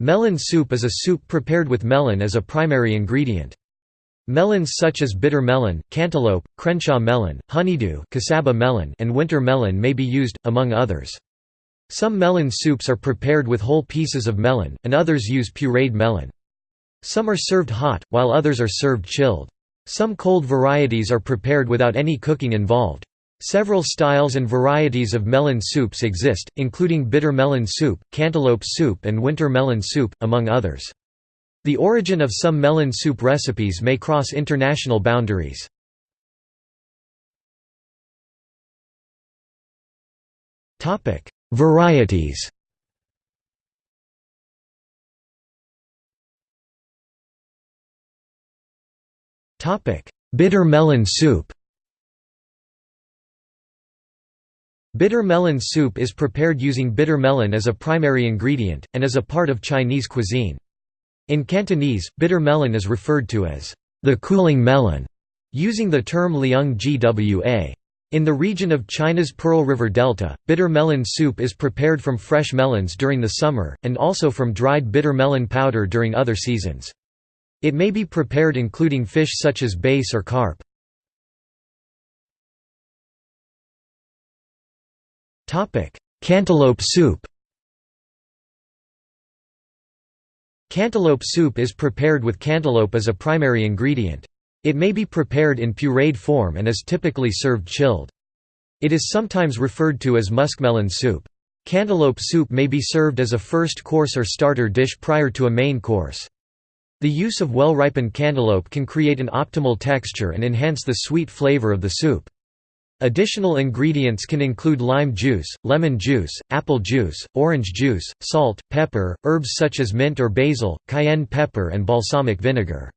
Melon soup is a soup prepared with melon as a primary ingredient. Melons such as bitter melon, cantaloupe, Crenshaw melon, honeydew melon and winter melon may be used, among others. Some melon soups are prepared with whole pieces of melon, and others use pureed melon. Some are served hot, while others are served chilled. Some cold varieties are prepared without any cooking involved. Several styles and varieties of melon soups exist, including bitter melon soup, cantaloupe soup and winter melon soup, among others. The origin of some melon soup recipes may cross international boundaries. Varieties Bitter melon soup Bitter melon soup is prepared using bitter melon as a primary ingredient, and is a part of Chinese cuisine. In Cantonese, bitter melon is referred to as the cooling melon, using the term leung gwa. In the region of China's Pearl River Delta, bitter melon soup is prepared from fresh melons during the summer, and also from dried bitter melon powder during other seasons. It may be prepared including fish such as bass or carp. Cantaloupe soup Cantaloupe soup is prepared with cantaloupe as a primary ingredient. It may be prepared in pureed form and is typically served chilled. It is sometimes referred to as muskmelon soup. Cantaloupe soup may be served as a first course or starter dish prior to a main course. The use of well-ripened cantaloupe can create an optimal texture and enhance the sweet flavor of the soup. Additional ingredients can include lime juice, lemon juice, apple juice, orange juice, salt, pepper, herbs such as mint or basil, cayenne pepper and balsamic vinegar.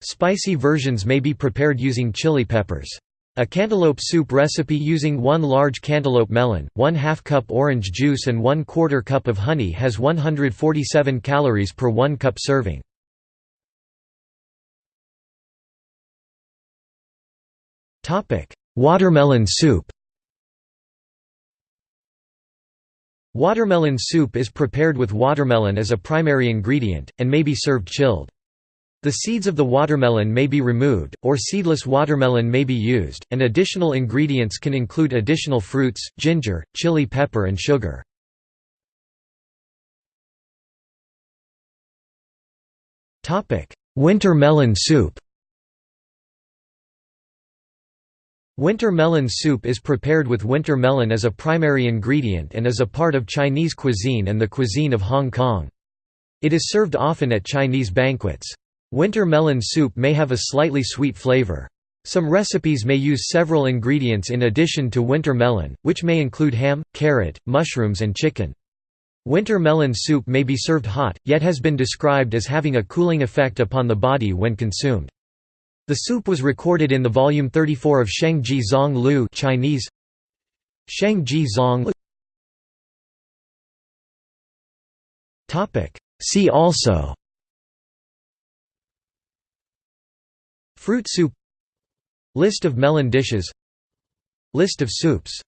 Spicy versions may be prepared using chili peppers. A cantaloupe soup recipe using one large cantaloupe melon, one half cup orange juice and one quarter cup of honey has 147 calories per one cup serving. Watermelon soup Watermelon soup is prepared with watermelon as a primary ingredient, and may be served chilled. The seeds of the watermelon may be removed, or seedless watermelon may be used, and additional ingredients can include additional fruits, ginger, chili pepper and sugar. Winter melon soup Winter melon soup is prepared with winter melon as a primary ingredient and is a part of Chinese cuisine and the cuisine of Hong Kong. It is served often at Chinese banquets. Winter melon soup may have a slightly sweet flavor. Some recipes may use several ingredients in addition to winter melon, which may include ham, carrot, mushrooms and chicken. Winter melon soup may be served hot, yet has been described as having a cooling effect upon the body when consumed. The soup was recorded in the volume 34 of Sheng Ji Zong Lu Chinese. Sheng Ji Zong Topic. See also. Fruit soup. List of melon dishes. List of soups